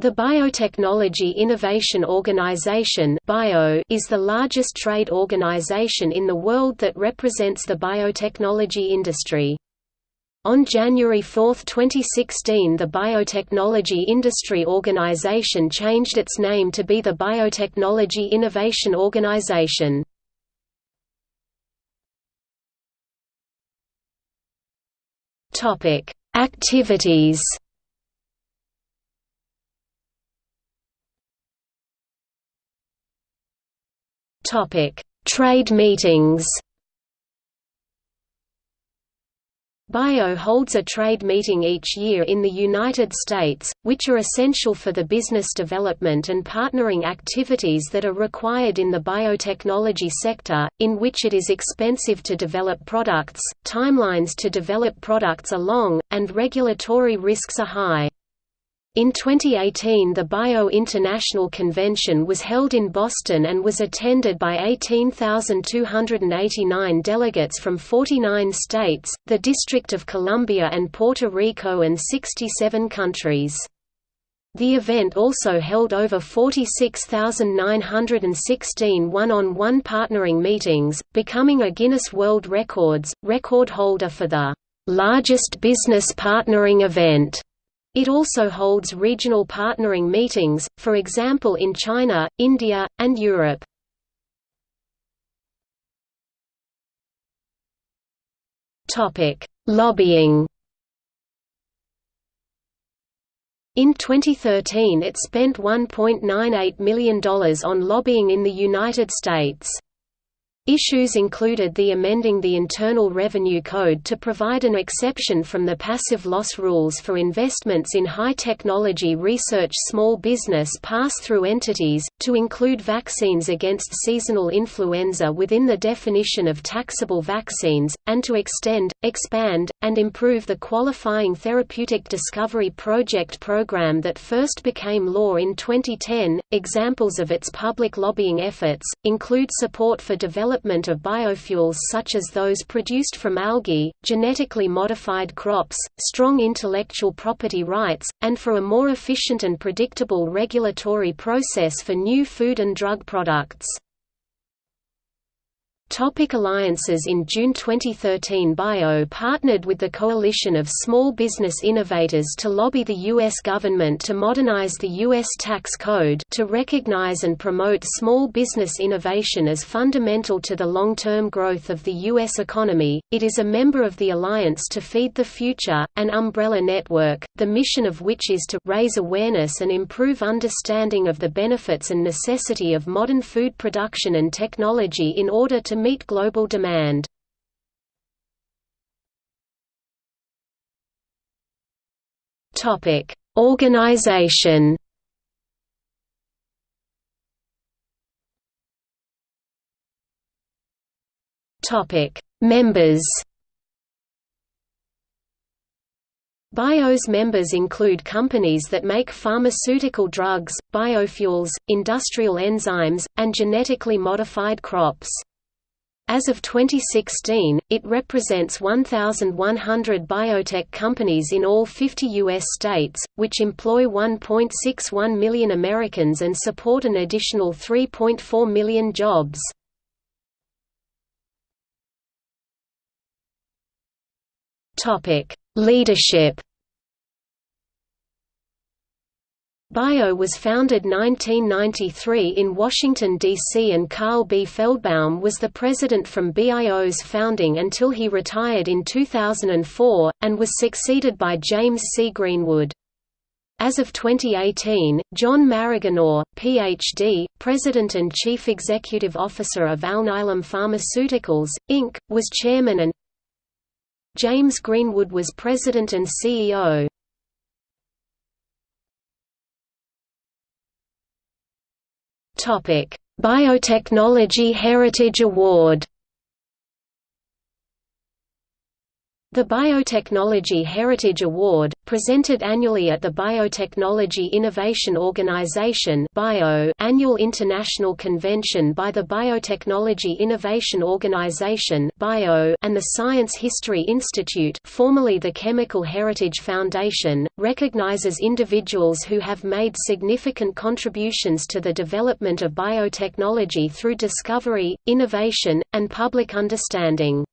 The Biotechnology Innovation Organization BIO is the largest trade organization in the world that represents the biotechnology industry. On January 4, 2016 the Biotechnology Industry Organization changed its name to be the Biotechnology Innovation Organization. Activities Topic: Trade meetings. BIO holds a trade meeting each year in the United States, which are essential for the business development and partnering activities that are required in the biotechnology sector, in which it is expensive to develop products, timelines to develop products are long, and regulatory risks are high. In 2018 the Bio International Convention was held in Boston and was attended by 18,289 delegates from 49 states, the District of Columbia and Puerto Rico and 67 countries. The event also held over 46,916 one-on-one partnering meetings, becoming a Guinness World Records, record holder for the largest business partnering event it also holds regional partnering meetings, for example in China, India, and Europe. Lobbying In 2013 it spent $1.98 million on lobbying in the United States. Issues included the amending the Internal Revenue Code to provide an exception from the passive loss rules for investments in high-technology research small business pass-through entities, to include vaccines against seasonal influenza within the definition of taxable vaccines, and to extend, expand, and improve the Qualifying Therapeutic Discovery Project program that first became law in 2010. Examples of its public lobbying efforts include support for development development of biofuels such as those produced from algae, genetically modified crops, strong intellectual property rights, and for a more efficient and predictable regulatory process for new food and drug products. Topic alliances In June 2013 BIO partnered with the Coalition of Small Business Innovators to lobby the U.S. government to modernize the U.S. tax code to recognize and promote small business innovation as fundamental to the long-term growth of the U.S. economy. It is a member of the Alliance to Feed the Future, an umbrella network, the mission of which is to raise awareness and improve understanding of the benefits and necessity of modern food production and technology in order to meet global demand. Topic: Organization. Topic: Members. BIO's members include companies that make pharmaceutical drugs, biofuels, industrial enzymes, and genetically modified crops. As of 2016, it represents 1,100 biotech companies in all 50 U.S. states, which employ 1.61 million Americans and support an additional 3.4 million jobs. Leadership BIO was founded 1993 in Washington, D.C. and Carl B. Feldbaum was the president from BIO's founding until he retired in 2004, and was succeeded by James C. Greenwood. As of 2018, John Maraganore, Ph.D., President and Chief Executive Officer of Alnylam Pharmaceuticals, Inc., was chairman and James Greenwood was President and CEO. Biotechnology Heritage Award. The Biotechnology Heritage Award, presented annually at the Biotechnology Innovation Organization (BIO) annual international convention by the Biotechnology Innovation Organization (BIO) and the Science History Institute, formerly the Chemical Heritage Foundation, recognizes individuals who have made significant contributions to the development of biotechnology through discovery, innovation, and public understanding.